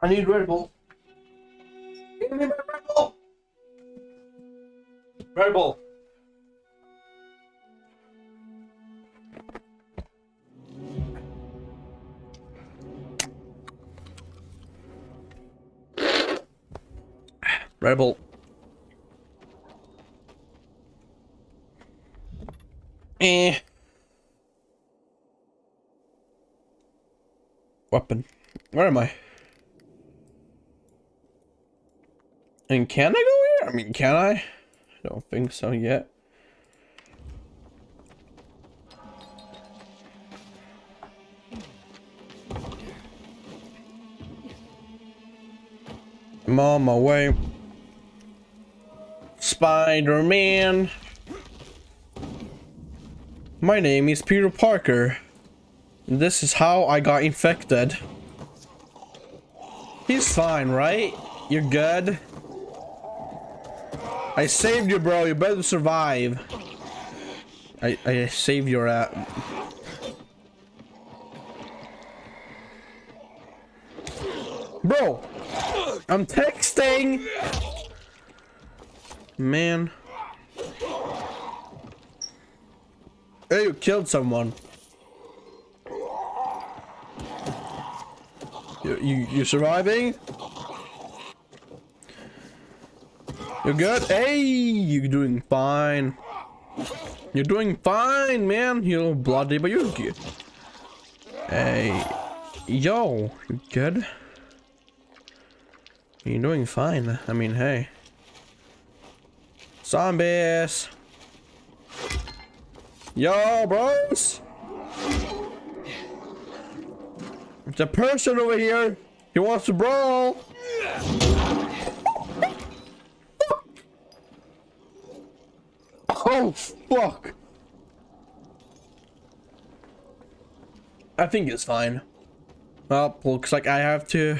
I need Red Bull. Give me my Red Bull. Red Bull. Red Bull. Eh. Weapon. Where am I? And can I go here? I mean, can I? I don't think so yet. I'm on my way. Spider-Man. My name is Peter Parker. This is how I got infected. He's fine, right? You're good? I saved you, bro. You better survive. I, I saved your ass. Bro! I'm texting! Man. Hey, you killed someone. You, you, you surviving? You're good? Hey, you're doing fine. You're doing fine, man. You're bloody, but you're good. Hey, yo, you good? You're doing fine. I mean, hey. Zombies. Yo, bros. A person over here. He wants to brawl. Oh, fuck. I think it's fine. Well, looks like I have to...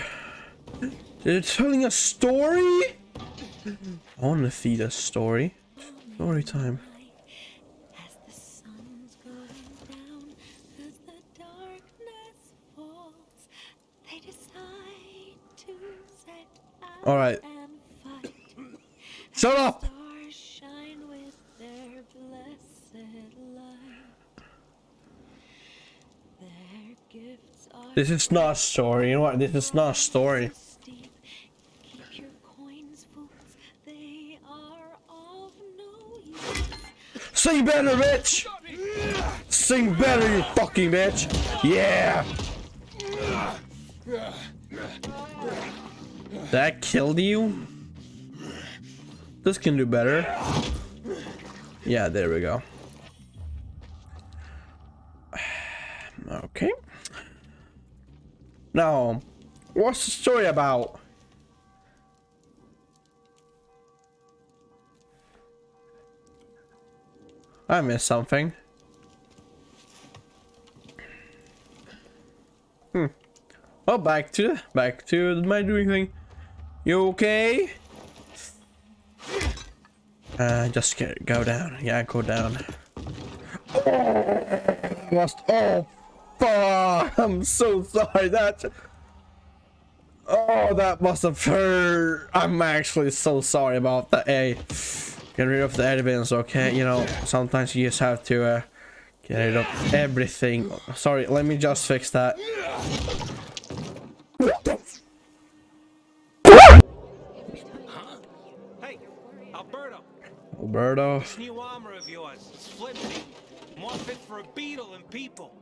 They're telling a story? I want to feed a story. Story time. All right. Shut up. This is not a story. You know what? This is not a story. Sing better, bitch! Sing better, you fucking bitch! Yeah! That killed you? This can do better. Yeah, there we go. Now, what's the story about? I missed something. Hmm. Oh, back to back to my doing thing. You okay? Uh, just get, go down. Yeah, go down. Lost. Oh! I'm so sorry. That. Oh, that must have hurt. I'm actually so sorry about that. Hey, get rid of the evidence, okay? You know, sometimes you just have to uh, get rid of everything. Sorry, let me just fix that. Alberto. This new armor of yours is flimsy. More fit for a beetle than people.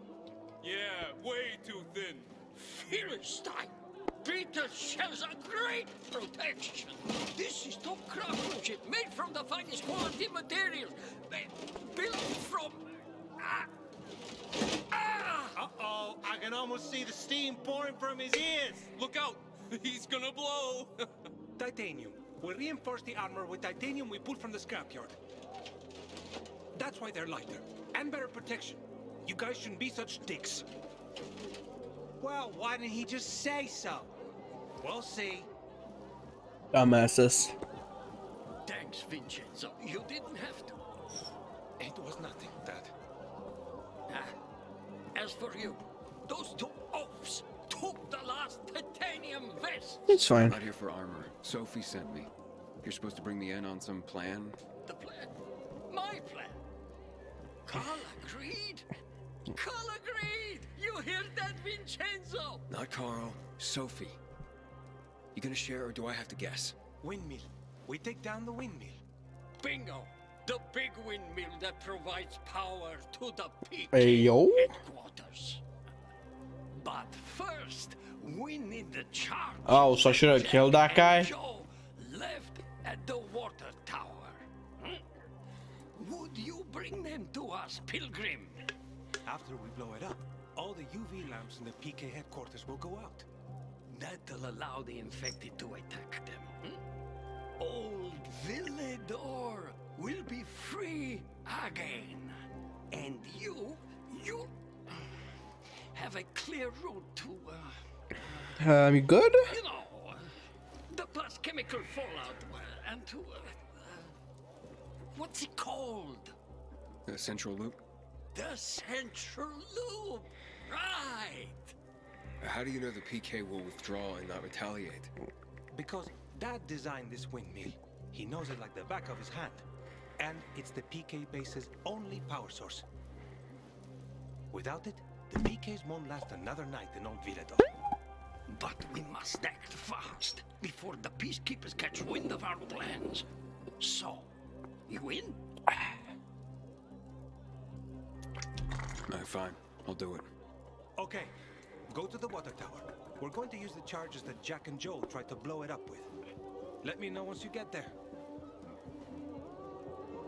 Yeah, way too thin. Philistine! Peter shows a great protection. This is top craftsmanship, made from the finest quality materials. Built from... Ah, ah. Uh-oh, I can almost see the steam pouring from his ears. Look out, he's gonna blow. Titanium. We reinforce the armor with titanium we pulled from the scrapyard. That's why they're lighter. And better protection. You guys shouldn't be such dicks. Well, why didn't he just say so? We'll see. Dumbasses. Thanks, Vincenzo. You didn't have to. It was nothing, Dad. Ah, as for you, those two oafs took the last titanium vest. It's fine. Not here for armor. Sophie sent me. You're supposed to bring me in on some plan? The plan. My plan. Carl agreed. Carl agreed. You hear that, Vincenzo? Not Carl. Sophie. You gonna share or do I have to guess? Windmill. We take down the windmill. Bingo. The big windmill that provides power to the PK Hey, headquarters. But first, we need the charge. Oh, so I should have killed that guy? Joe left at the water tower. Hmm? Would you bring them to us, Pilgrim? After we blow it up, all the UV lamps in the PK headquarters will go out. That'll allow the infected to attack them. Hmm? Old Villedor will be free again. And you, you have a clear route to, uh, Um, you good? you know, the plus chemical fallout uh, and to, uh, uh, what's it called? The central loop? The Central Loop. Right. How do you know the PK will withdraw and not retaliate? Because Dad designed this windmill. He knows it like the back of his hand. And it's the PK base's only power source. Without it, the PKs won't last another night in Old Villedor. But we must act fast before the peacekeepers catch wind of our plans. So, you in? Alright, fine. I'll do it. Okay, go to the water tower. We're going to use the charges that Jack and Joel tried to blow it up with. Let me know once you get there.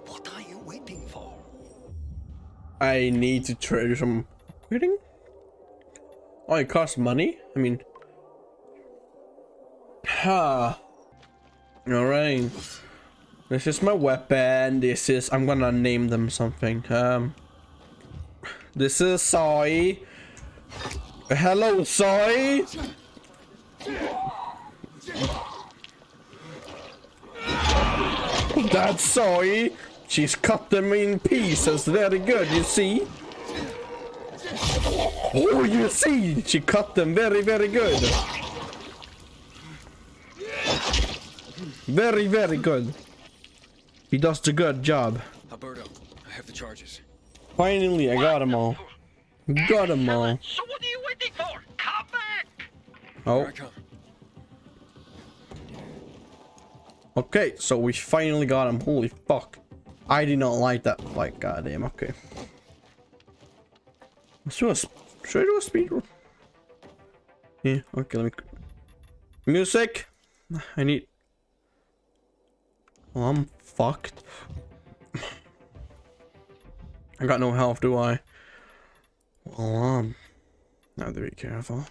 What are you waiting for? I need to trade some upgrading. Oh, it costs money? I mean... Ha. Alright. This is my weapon. This is... I'm gonna name them something. Um... This is Soy. Hello, Soy! That's Soy. She's cut them in pieces. Very good, you see? Oh, you see? She cut them very, very good. Very, very good. He does a good job. Alberto, I have the charges. Finally, I got them all. Got them all. So what are you waiting for? Come back! Oh, okay. So we finally got him. Holy fuck. I did not like that fight. Goddamn. Okay. Let's do a. Should I do a speed run? Yeah. Okay. Let me. Music. I need. Well, I'm fucked. I got no health, do I? Well, um. I have to be careful.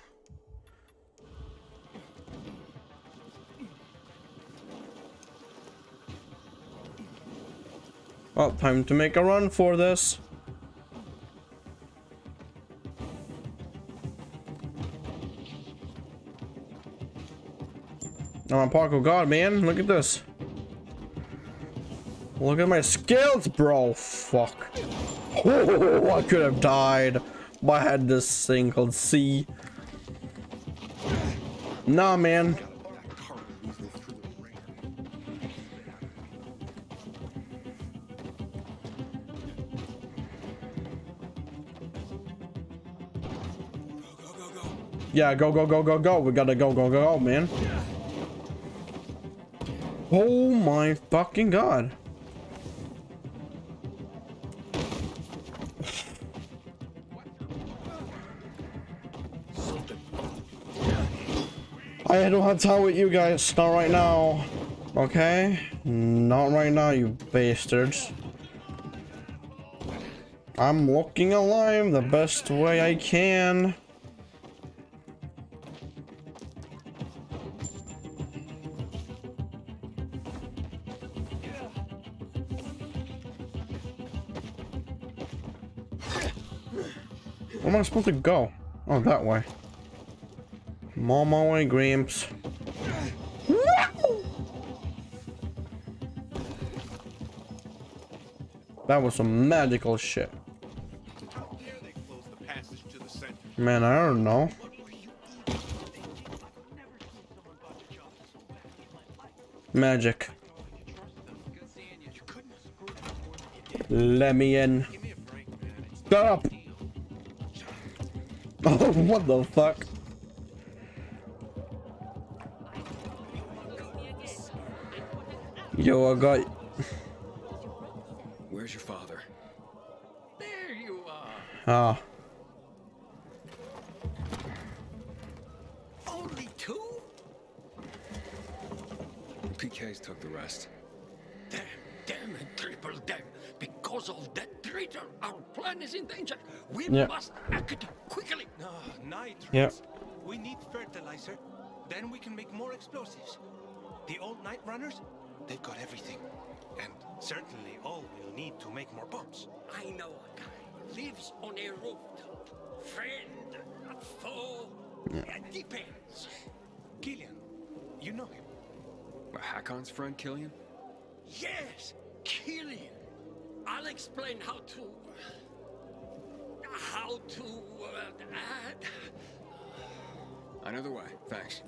Well, time to make a run for this. I'm on parkour God, man. Look at this. Look at my skills, bro. Fuck. Oh, I could have died. But I had this thing called C. Nah, man. Yeah, go, go, go, go, go. We gotta go, go, go, go, man. Oh my fucking god. Have time with you guys. Not right now. Okay? Not right now, you bastards. I'm looking alive the best way I can. Where am I supposed to go? Oh, that way. Momo and Gramps. That was some magical shit. Man, I don't know. Magic. Let me in. Stop! Oh, what the fuck? Yo, I got. Where's your father? There you are. Ah, Only two? PK's took the rest. Damn, damn, and triple damn. Because of that traitor, our plan is in danger. We Yeah. must act quickly. No, nitrates. Yeah. We need fertilizer. Then we can make more explosives. The old night runners, they've got everything. And certainly all we'll need to make more bombs. I know a guy. Lives on a rooftop. Friend, a foe. It depends. Killian, you know him. What, Hakon's friend, Killian? Yes, Killian. I'll explain how to. How to. Uh, add. I know the way. Thanks.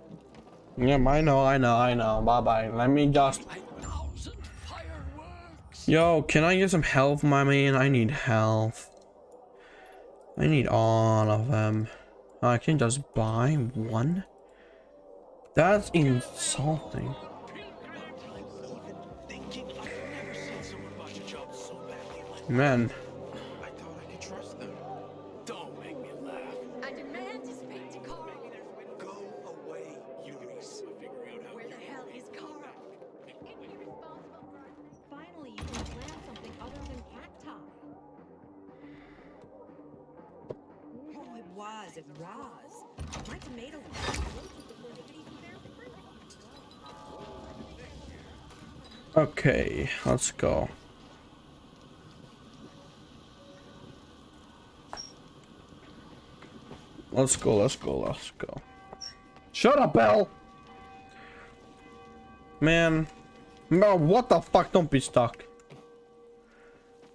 yeah, I know, I know, I know. Bye bye. Let me just. A thousand fireworks. Yo, can I get some health, my man? I need health. I need all of them. I can just buy one? That's insulting. Thinking let's go. Let's go, let's go, let's go. Shut up, Belle! Man. No, what the fuck? Don't be stuck.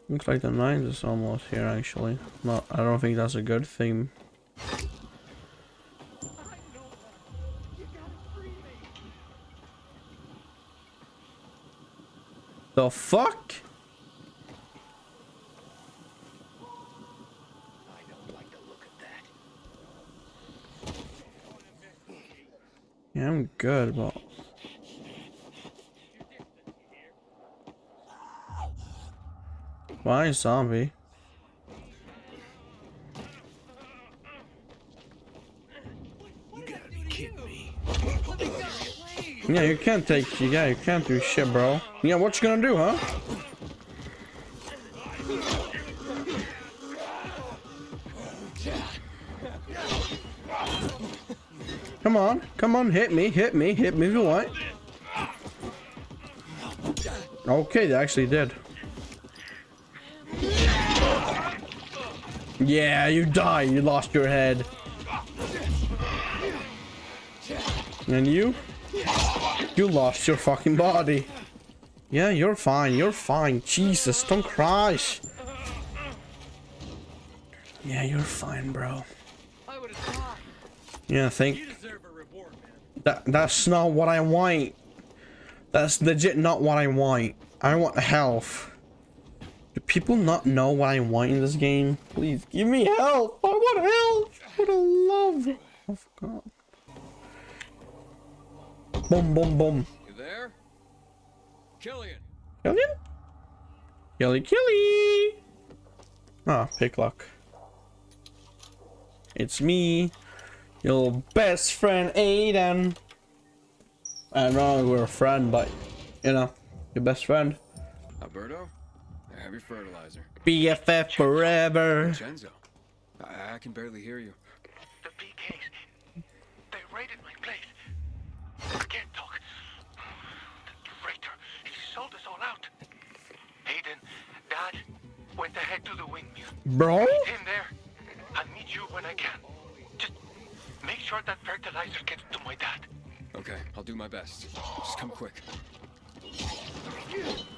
Looks like the night is almost here, actually. No, I don't think that's a good thing. The fuck? I don't like yeah, I'm good, but why zombie? You gotta be kidding me. Yeah, you can't take. Yeah, you can't do shit, bro. Yeah, what you gonna do, huh? Come on, come on, hit me, hit me, hit me if you want. Okay, they actually did. Yeah, you died. You lost your head. And you? You lost your fucking body. Yeah, you're fine. You're fine. Jesus, don't cry. Yeah, you're fine, bro. I would have died. Yeah, think You deserve a reward, man. that that's not what I want. That's legit not what I want. I want health. Do people not know what I want in this game? Please give me health. I want health. For the love of God. Boom, boom, boom. You there? Killian! Killian? Killy Killy! Ah, pick luck. It's me, your best friend Aiden. I know we're a friend, but you know, your best friend. Alberto? I have your fertilizer. BFF forever. Vincenzo? I, I can barely hear you. Windmill. Bro? In there. I'll meet you when I can. Just make sure that fertilizer gets to my dad. Okay, I'll do my best. Just come quick.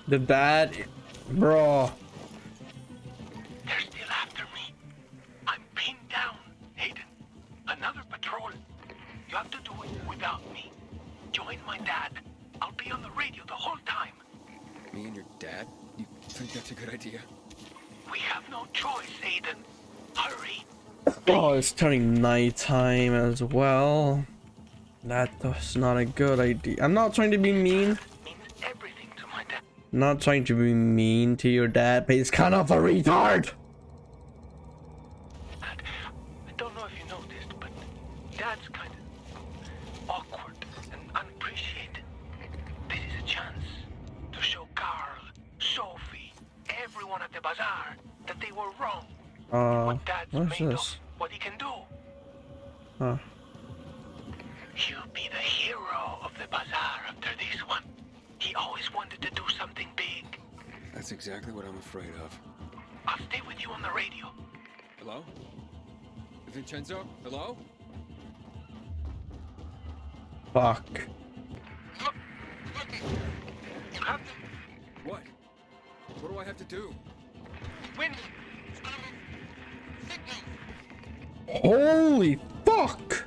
The bad... Bro. They're still after me. I'm pinned down, Aiden. Another patrol. You have to do it without me. Join my dad. I'll be be on the radio the whole time. Me and your dad? You think that's a good idea? We have no choice, Aiden. Hurry. Oh, it's turning nighttime as well. That was not a good idea. I'm not trying to be mean. Means everything to my dad. Not trying to be mean to your dad, but he's kind of a retard. Holy fuck!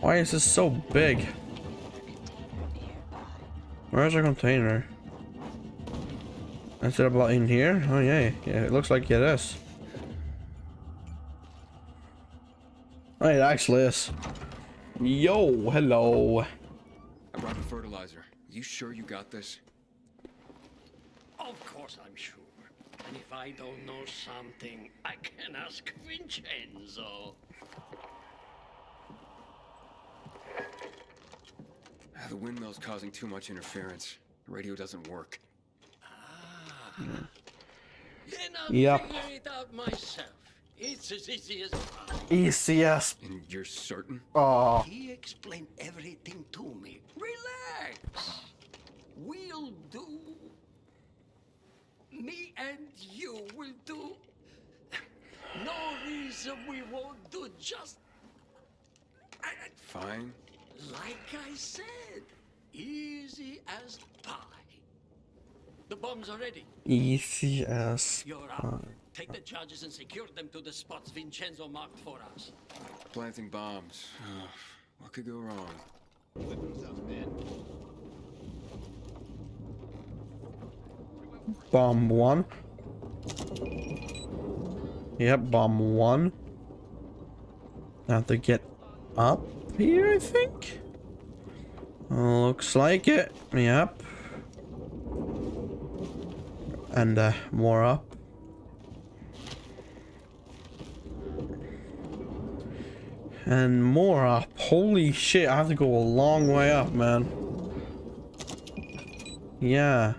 Why is this so big? Where's our container? Is it about in here? Oh yeah, yeah, it looks like it is. Oh, it actually is. Yo, hello. I brought the fertilizer. You sure you got this? Of course I'm sure. And if I don't know something, I can ask Vincenzo. Ah, The windmill's causing too much interference. The radio doesn't work. Then I'll Yep. figure it out myself. It's as easy as ECS. And you're certain? Oh, he explained everything to me. Relax. We'll do. Me and you will do. No reason we won't do just Fine. like I said. Easy as pie. The bombs are ready. ECS. You're up. Take the charges and secure them to the spots Vincenzo marked for us. Planting bombs. Ugh, what could go wrong? Bomb one. Yep, bomb one. I have to get up here, I think. Looks like it. Yep. And uh, more up. And more up. Holy shit, I have to go a long way up, man. Yeah.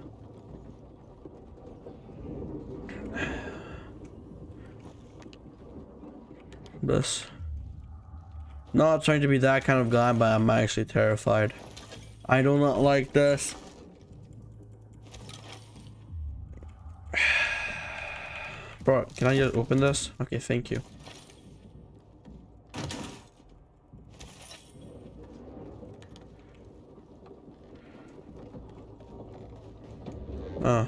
This. Not trying to be that kind of guy, but I'm actually terrified. I do not like this. Bro, can I just open this? Okay, thank you. Oh.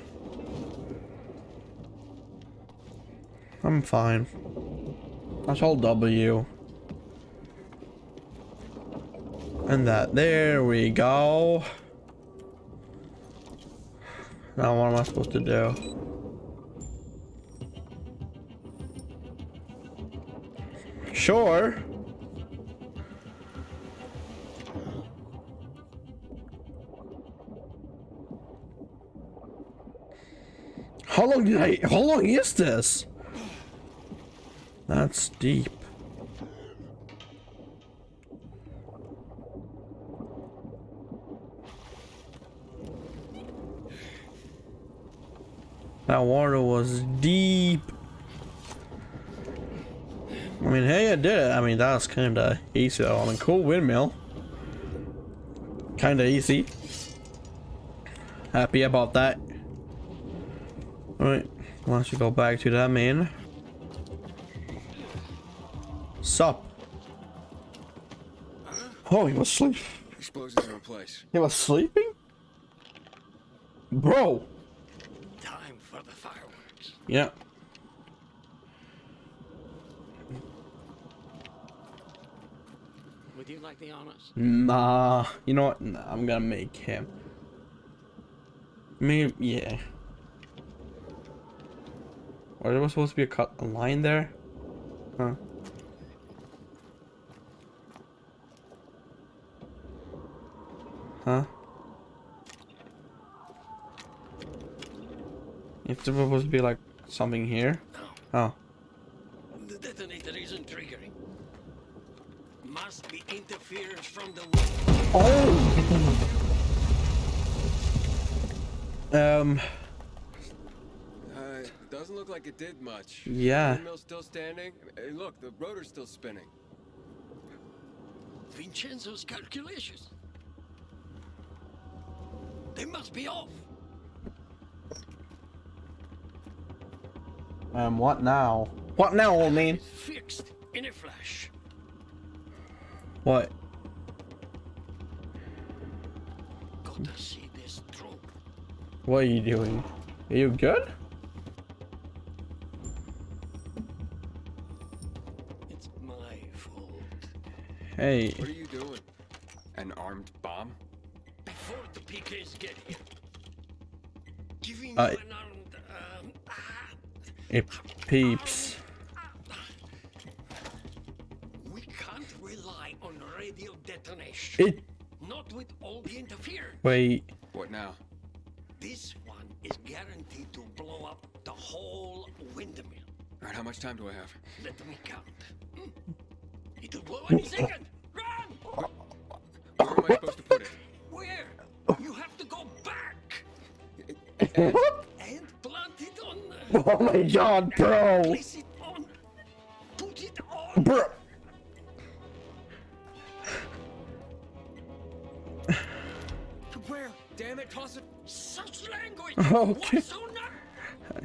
I'm fine. That's all W. And that, there we go. Now what am I supposed to do? Sure. How long did I, how long is this? That's deep. That water was deep. I mean, hey, I did it. I mean, that was kind of easy though. I mean, cool windmill. Kind of easy. Happy about that. Alright, why don't you go back to that main. Sup? Oh, he was sleep. Explosives in place. He was sleeping? Bro. Time for the fireworks. Yeah. Would you? like the honors. Nah, you know what? Nah, I'm gonna make him. Maybe, yeah. Or there was supposed to be a cut a line there? Huh? Huh? If there was supposed to be like something here? Oh. The detonator isn't triggering. Must be interference from the wind. Oh! Um, Uh, doesn't look like it did much. Yeah. Windmill's still standing. Hey, look, the rotor's still spinning. Vincenzo's calculations. They must be off. um, what now? What now, old man? Fixed in a flash. What? Gotta see this through. What are you doing? Are you good? It's my fault. Hey. What are you doing? An armed bomb? Before the PKs get here. Giving Uh, an armed, um, ah, It peeps. we can't rely on radio detonation. It. Not with all the interference. Wait. What now? This one is guaranteed to blow up the whole windmill. All right, how much time do I have? Let me count. It'll blow any second. Run! Where am I supposed to put it? Where? You have to go back And and plant it on. Uh, Oh my god, bro! place it on. Put it on. Bro! to where? Damn it, toss it. Such language. Okay. What's so not?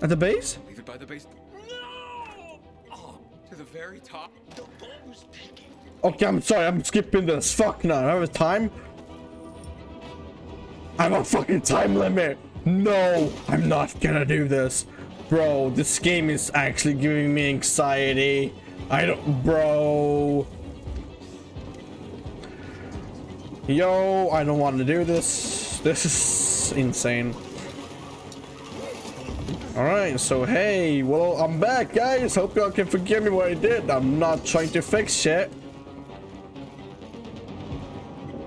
At the base? Leave it by the base. No! Oh, To the very top. the bomb's ticking. Okay, I'm sorry, I'm skipping this. Fuck no, I have a time. I have a fucking time limit. No, I'm not gonna do this. Bro, this game is actually giving me anxiety. I don't, bro. Yo, I don't want to do this. This is insane. Alright, so hey, well, I'm back, guys. Hope y'all can forgive me what I did. I'm not trying to fix shit.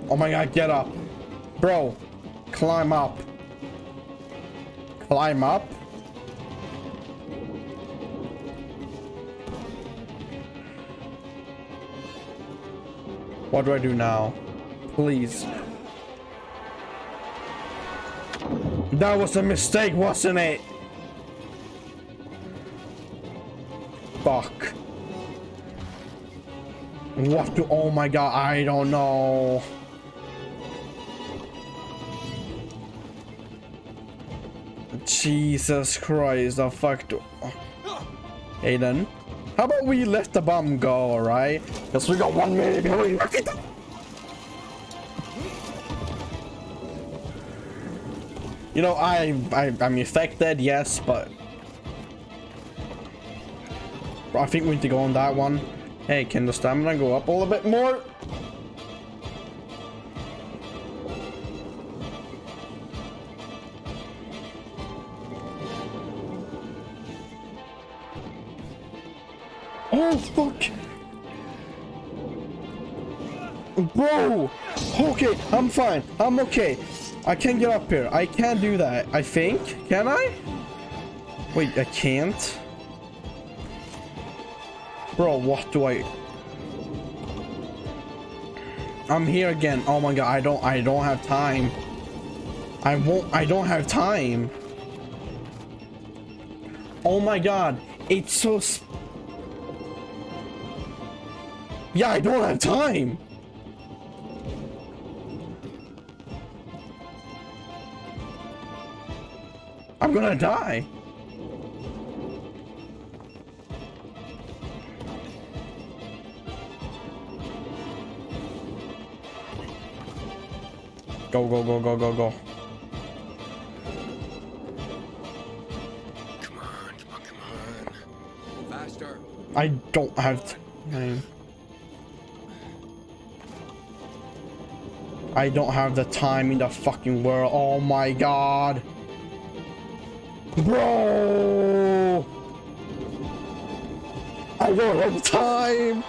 Oh my god, get up. Bro, climb up. Climb up? What do I do now? Please. That was a mistake, wasn't it? Fuck. What do- oh my god, I don't know. Jesus Christ, the fuck do- Aiden, how about we let the bomb go, alright? Because we got one minute before we it. You know, I, I, I'm affected, yes, but... I think we need to go on that one. Hey, can the stamina go up a little bit more? Fuck! Bro! Okay, I'm fine. I'm okay. I can get up here. I can do that. I think. Can I? Wait, I can't? Bro, what do I... I'm here again. Oh my god, I don't I don't have time. I won't I don't have time. Oh my god. It's so Yeah, I don't have time. I'm gonna die. Go, go, go, go, go, go. Come on, come on, come on. Faster. I don't have time. I don't have the time in the fucking world. Oh my god. Bro! I don't have time!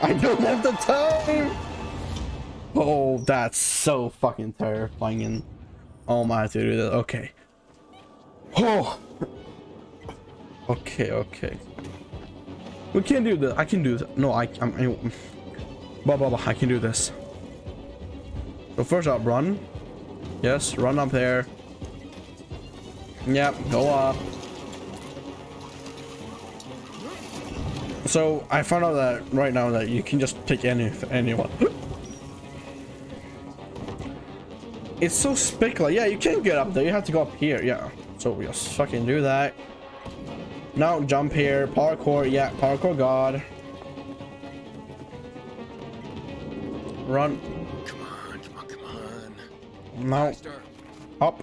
I don't have the time! Oh, that's so fucking terrifying and oh my to do that. Okay. Oh Okay, okay. We can do this. I can do this. No, I I'm I, blah blah blah. I can do this. So first up, run. Yes, run up there. Yep, go up. So I found out that right now that you can just pick any anyone. It's so spickly. Yeah, you can't get up there. You have to go up here. Yeah. So we just fucking do that. Now jump here. Parkour. Yeah, parkour god. Run. Now. Up.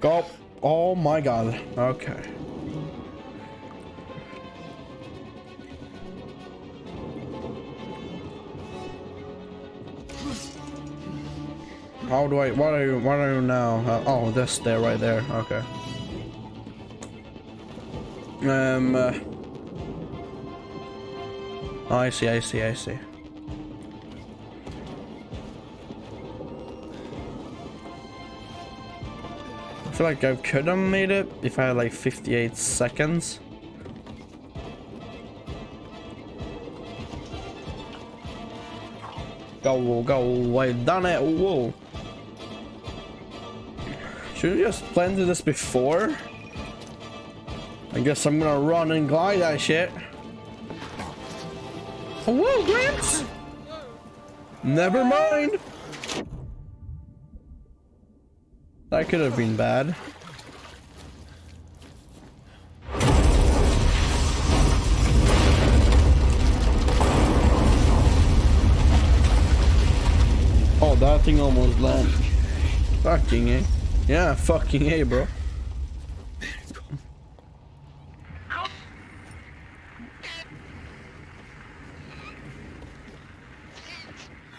Go. Oh my god. Okay. How do I? What are you? What are you now? Uh, oh, this there, right there. Okay. Um. Uh, I see. I see. I see. Feel like I could have made it if I had like 58 seconds. Go, go, I done it, whoa. Should we just planned this before? I guess I'm gonna run and glide that shit. Oh, whoa, Gramps! Never mind. That could have been bad. Oh, that thing almost landed. Fucking A. Yeah, fucking A, bro.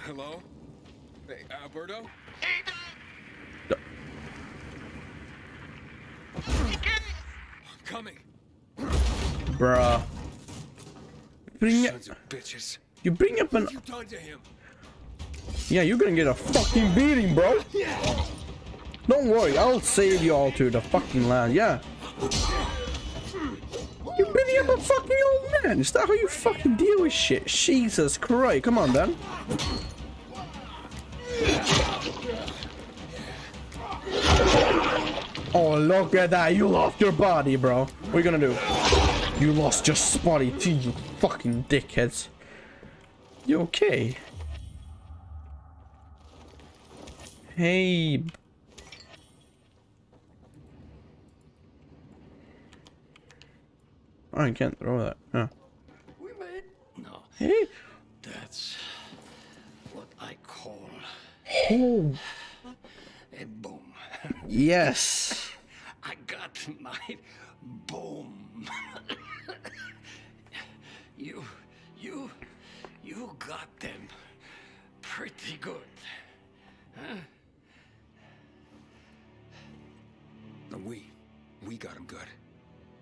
Hello? Hey, Alberto? I'm coming. Bruh. Bring it. Sons of bitches. You bring him? Yeah, you're gonna get a fucking beating, bro. Don't worry, I'll save you all to the fucking land. Yeah. You're beating up a fucking old man. Is that how you fucking deal with shit? Jesus Christ. Come on, then. Oh, look at that. You lost your body, bro. What are you gonna do? You lost your spotty too, you fucking dickheads. You okay? Hey. Oh, I can't throw that. Huh. We made. No, Hey. that's what I call Oh, a boom. yes. I got my boom. you, you, you got them pretty good. huh? No, we. We got him good.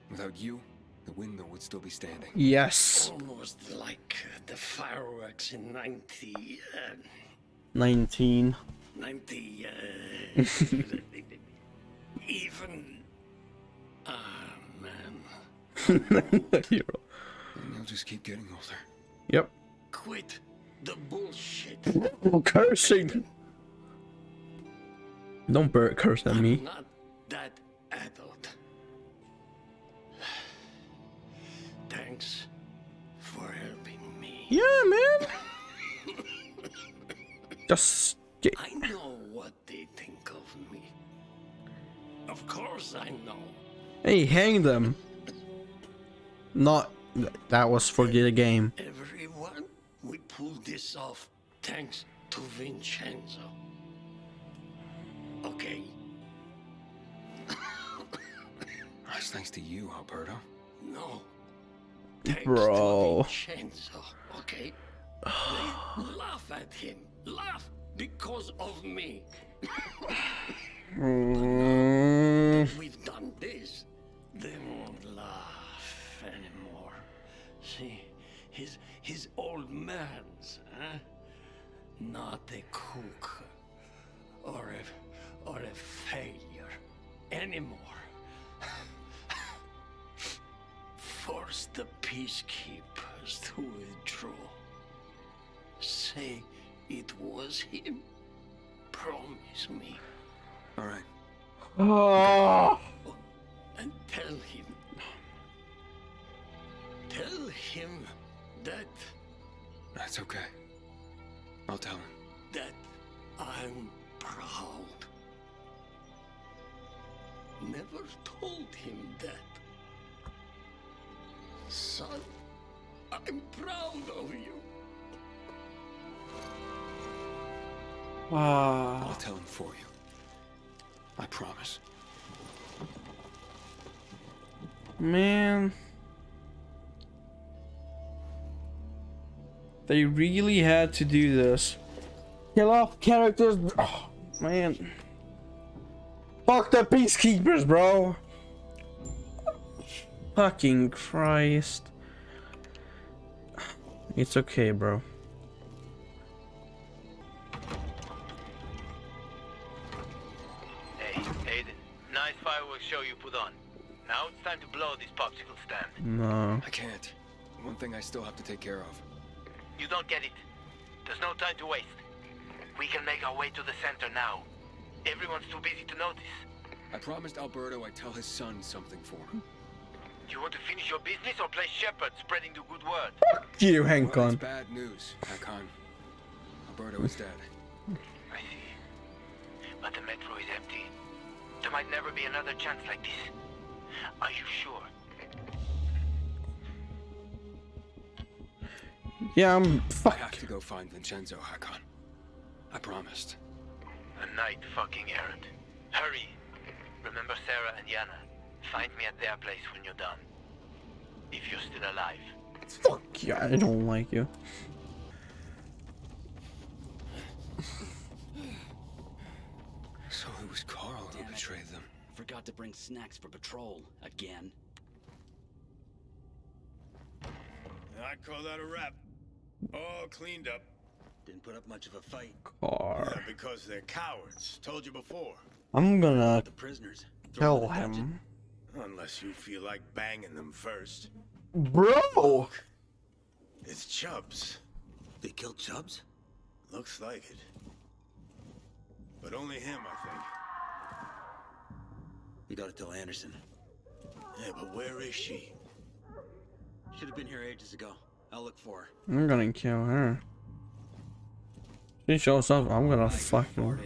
Without you, the windmill would still be standing. Yes. Almost like uh, the fireworks in 90, uh, 19. 90, uh, even, ah, man. Hero. And they'll just keep getting older. Yep. Quit the bullshit. Oh, cursing. Don't curse at me. Not that adult. Thanks for helping me. Yeah, man. Just get. I know what they think of me. Of course I know. Hey, hang them. Not. That was for the game. Everyone, we pulled this off thanks to Vincenzo. Okay, That's thanks to you, Alberto. no. Thanks Bro. to Vincenzo. Okay? They laugh at him. Laugh because of me. Mm, We've done this. They won't laugh anymore. See, his his old man's, huh? Not a cook or a or a failure anymore. Force the peacekeepers to withdraw. Say it was him. Promise me. All right. oh, and tell him. Tell him that That's okay. I'll tell him. that I'm proud. Never told him that. Son, I'm proud of you. I'll tell him for you. I promise. Man. They really had to do this. Kill off characters. Oh, man. Fuck the peacekeepers, bro. Fucking Christ. It's okay, bro. Hey, Aiden. Nice fireworks show you put on. Now it's time to blow this popsicle stand. No. I can't. One thing I still have to take care of. You don't get it. There's no time to waste. We can make our way to the center now. Everyone's too busy to notice. I promised Alberto I'd tell his son something for him. Do you want to finish your business or play shepherd, spreading the good word? You, Hank Well, on. it's bad news, Hakon. Alberto is dead. I see. But the metro is empty. There might never be another chance like this. Are you sure? Yeah, I'm. I have to go find Vincenzo, Hakon. I promised. A night fucking errand. Hurry. Remember Sarah and Yana. Find me at their place when you're done. If you're still alive. Fuck you. I don't like you. So it was Carl who Damn it. betrayed them. Forgot to bring snacks for patrol again. I'd call that a wrap. All cleaned up. Didn't put up much of a fight. Car. Yeah, because they're cowards. Told you before. I'm gonna The prisoners. throw kill them the him. Unless you feel like banging them first. Bro! It's Chubbs. They killed Chubbs? Looks like it. But only him, I think. We gotta tell Anderson. Yeah, but where is she? Should have been here ages ago. I'll look for her. I'm gonna kill her. She shows up, I'm gonna fuck her.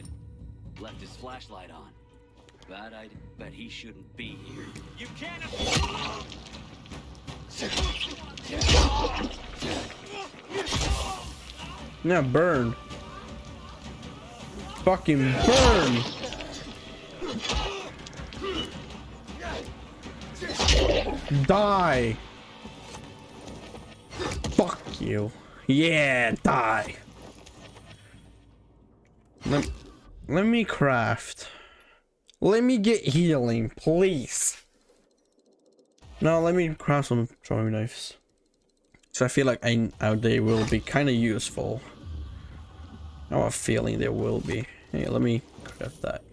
Left his flashlight on. Bad idea. Bet he shouldn't be here. You can't. Afford Yeah, burn. Fucking burn! Die! You. Yeah, die. Let, let me craft. Let me get healing, please. No, let me craft some throwing knives. So I feel like I, they will be kind of useful. I have a feeling they will be. Hey, let me craft that.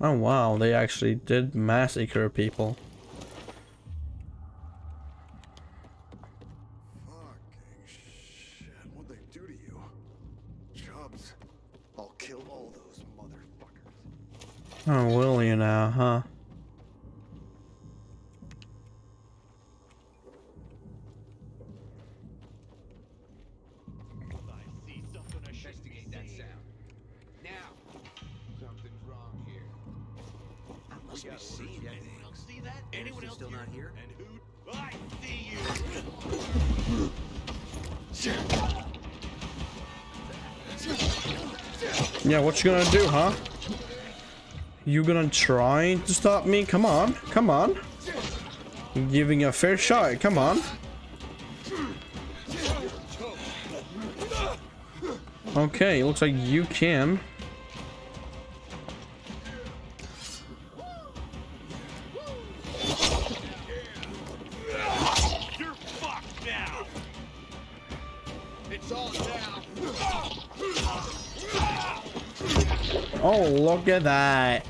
Oh wow, they actually did massacre people. And who? I see you. Yeah, what you gonna do, huh? You gonna try to stop me? Come on, come on. I'm giving a fair shot, come on. Okay, looks like you can. You're fucked now. It's all down. Oh, look at that.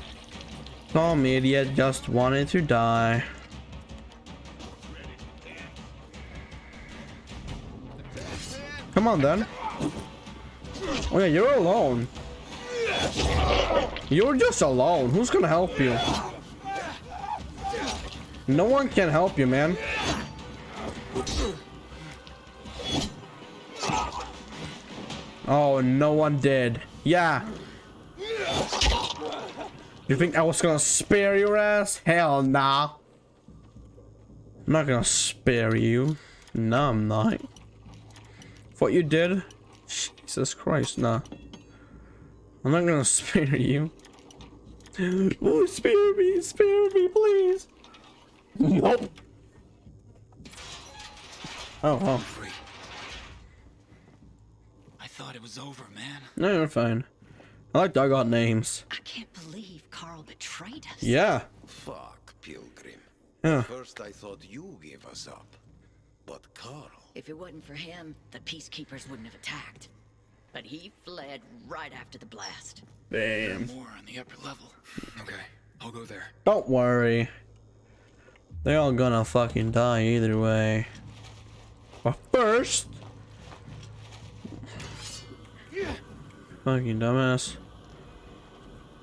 Some idiot just wanted to die. Come on then. Oh yeah, you're alone. You're just alone. Who's gonna help you? No one can help you, man. Oh, no one did. Yeah. You think I was gonna spare your ass? Hell nah. I'm not gonna spare you. No, I'm not. What you did? Jesus Christ, nah. I'm not gonna spare you. Oh, spare me, spare me, please. Nope. Oh, oh. I thought it was over, man. No, you're fine. I like that I names. I can't believe Carl betrayed us. Yeah. Fuck, Pilgrim. Yeah. First I thought you gave us up. But Carl... If it wasn't for him, the peacekeepers wouldn't have attacked. But he fled right after the blast. Damn. More on the upper level. Okay, I'll go there. Don't worry. They're all gonna fucking die either way. But first... Fucking dumbass.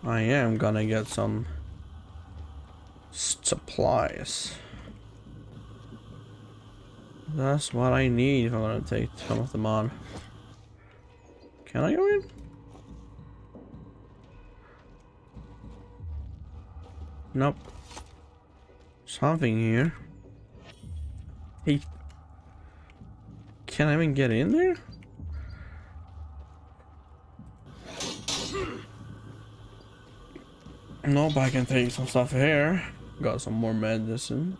I am gonna get some supplies. That's what I need if I'm gonna take some of them on. Can I go in? Nope. Something here. Hey. Can I even get in there? Nope, I can take some stuff here. Got some more medicine.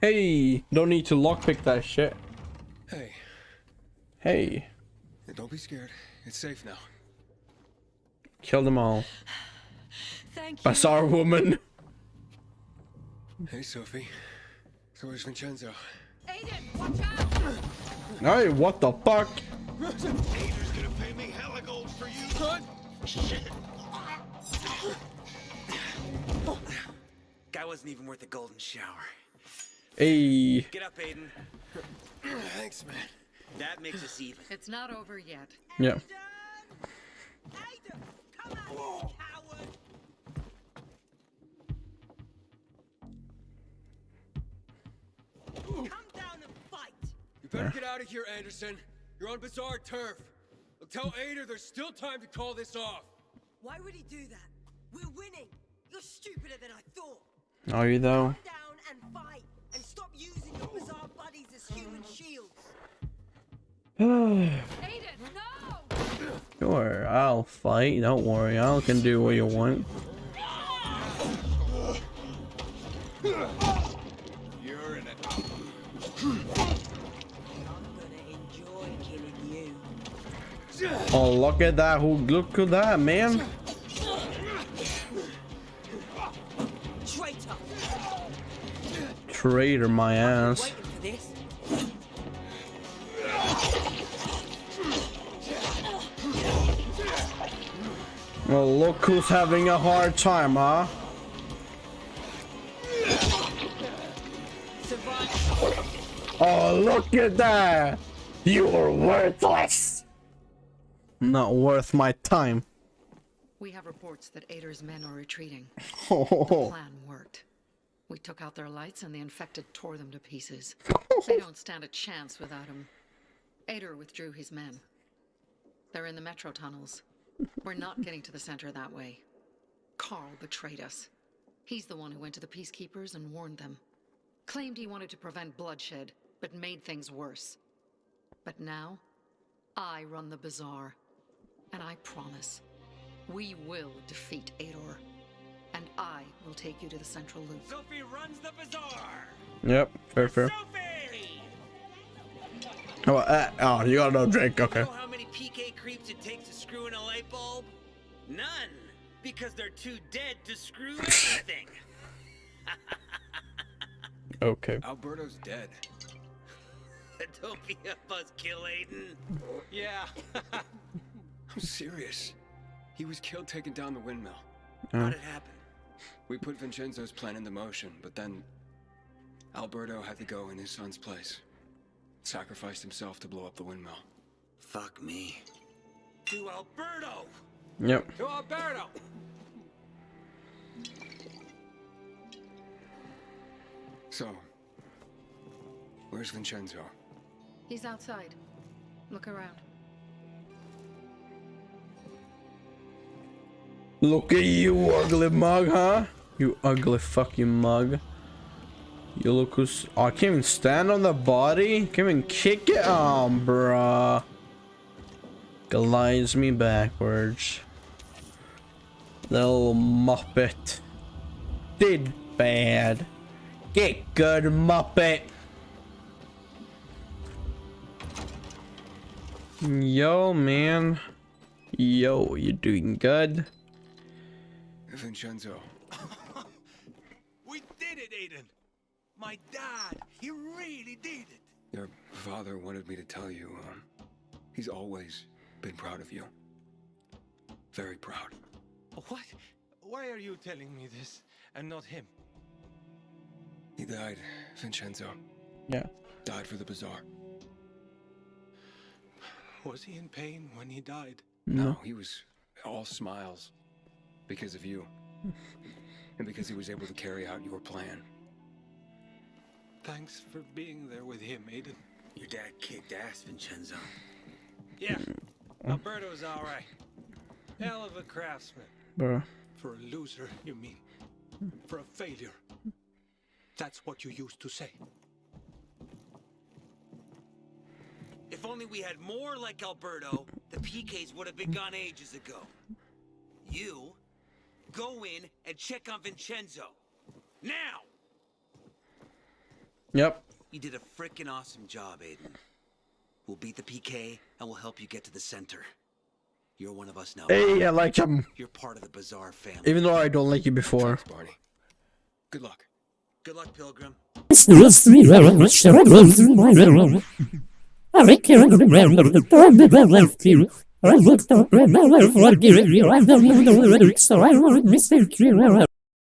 Hey, don't need to lockpick that shit. Hey, Hey, don't be scared. It's safe now. kill them all. Thank you. Bazaar woman. Hey, Sophie. So where's Vincenzo? Aiden, watch out! Hey, what the fuck? Peter's gonna pay me hella gold for you. Guy wasn't even worth a golden shower. Hey. Get up, Aiden. Thanks, man. That makes us even. It's not over yet. Yeah. Come better get out of here, Anderson. You're on Bazaar turf. Look, tell Ader there's still time to call this off. Why would he do that? We're winning. You're stupider than I thought. Are you though? Come down and fight, and stop using your Bazaar buddies as human shields. Aiden, no! Sure, I'll fight. Don't worry, I can do what you want. You're in it. Oh, look at that! Who? Look at that, man! Traitor! Traitor, my ass. Well, look who's having a hard time, huh? Oh, look at that! You're worthless! Not worth my time. We have reports that Ader's men are retreating. Oh, The plan worked. We took out their lights and the infected tore them to pieces. they don't stand a chance without him. Ader withdrew his men. They're in the metro tunnels. We're not getting to the center that way. Carl betrayed us. He's the one who went to the peacekeepers and warned them. Claimed he wanted to prevent bloodshed, but made things worse. But now, I run the bazaar. And I promise, we will defeat Ador. And I will take you to the central loop. Sophie runs the bazaar. Yep, fair, fair. Oh, uh, oh, you got no drink. Okay. Know how many PK creeps it takes to screw in a light bulb? None, because they're too dead to screw anything. Okay. Alberto's dead. Don't be a buzzkill, Aiden. Yeah. I'm serious. He was killed taking down the windmill. Oh. How'd it happen? We put Vincenzo's plan into motion, but then Alberto had to go in his son's place. Sacrificed himself to blow up the windmill. Fuck me. To Alberto! Yep. To Alberto! So, where's Vincenzo? He's outside. Look around. Look at you, ugly mug, huh? You ugly fucking mug. You look who's. Oh, I can't even stand on the body? Can't even kick it? Oh, bruh. Glides me backwards. Little muppet. Did bad. Get good, muppet. Yo, man. Yo, you doing good? Vincenzo. We did it, Aiden. My dad, he really did it. Your father wanted me to tell you, um, he's always been proud of you. Very proud. What? Why are you telling me this and not him? He died, Vincenzo. Yeah. Died for the bazaar. Was he in pain when he died? No, he was all smiles because of you. and because he was able to carry out your plan. Thanks for being there with him, Aiden. Your dad kicked ass, Vincenzo. Yeah, Alberto's all right. Hell of a craftsman. Bruh. For a loser, you mean? For a failure. That's what you used to say. If only we had more like Alberto, the PKs would have been gone ages ago. You, go in and check on Vincenzo. Now! Yep. You did a freaking awesome job, Aiden. We'll beat the PK and we'll help you get to the center. You're one of us now. Hey, I like him. You're part of the Bazaar family. Even though I don't like you before. Barney. Good luck. Good luck, Pilgrim. I